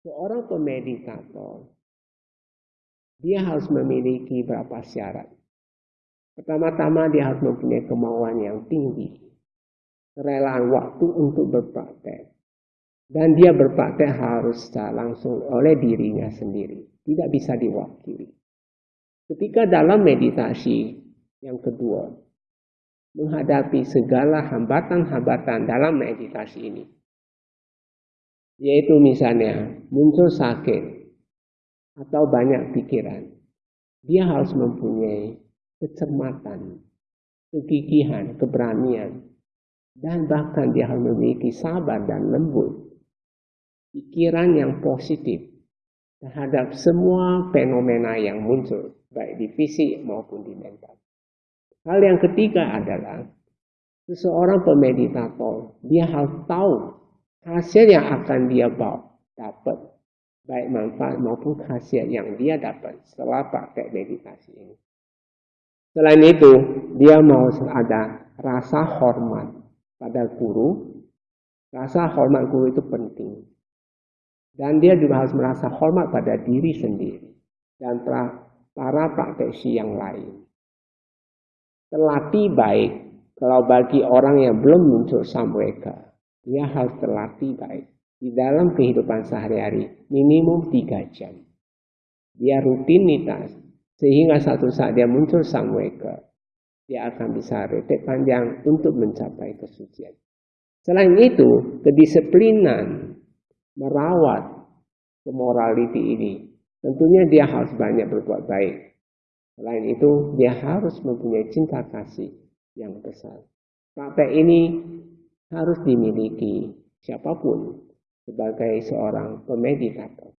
seorang pemeditator dia harus memiliki beberapa syarat. Pertama-tama dia harus mempunyai kemauan yang tinggi, kerelaan waktu untuk berpraktek. Dan dia berpraktek harus secara langsung oleh dirinya sendiri, tidak bisa diwakili. Ketika dalam meditasi yang kedua, menghadapi segala hambatan-hambatan dalam meditasi ini, yaitu misalnya muncul sakit, atau banyak pikiran, dia harus mempunyai kecermatan, kegigihan, keberanian, dan bahkan dia harus memiliki sabar dan lembut, pikiran yang positif terhadap semua fenomena yang muncul, baik di fisik maupun di mental. Hal yang ketiga adalah seseorang pemeditator, dia harus tahu hasil yang akan dia bawa dapat baik manfaat maupun khasiat yang dia dapat setelah pakai meditasi ini. Selain itu, dia mau ada rasa hormat pada guru. Rasa hormat guru itu penting. Dan dia juga harus merasa hormat pada diri sendiri dan para praktisi yang lain. Terlatih baik kalau bagi orang yang belum muncul samweka, dia harus terlatih baik di dalam kehidupan sehari-hari minimum tiga jam. Dia rutinitas sehingga satu saat dia muncul samweka, dia akan bisa retek panjang untuk mencapai kesucian. Selain itu, kedisiplinan merawat kemoraliti ini, tentunya dia harus banyak berbuat baik. Selain itu, dia harus mempunyai cinta kasih yang besar. Praktek ini harus dimiliki siapa pun sebagai seorang pemeditator.